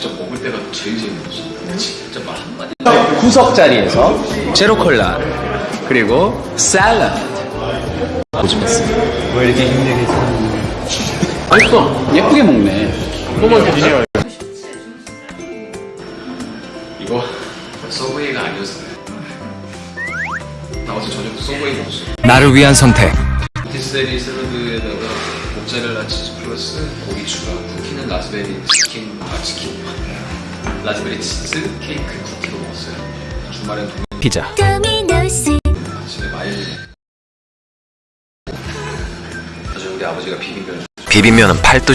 진짜 먹을 때가 제일 재밌었어 진짜 말 한마디 구석 자리에서 제로 콜라 그리고 샐러드 고집했습니다. 왜 이렇게 힘들게 사는 맛있어. 예쁘게 먹네. 더 주세요 이거 서브웨이가 아니어서 나 어제 저녁도 서브웨이 먹었어 나를 위한 선택. 디스데리 샐러드에다가 모짜렐라 치즈 플러스 고기 추가 쿠키는 라즈베리 치킨 아 치킨. 라즈베리 치즈 케이크 쿠키로 먹었어요. 주말엔 동네 피자. 아침에 마요네즈. 나중에 우리 아버지가 비빔면 비빔면은 팔도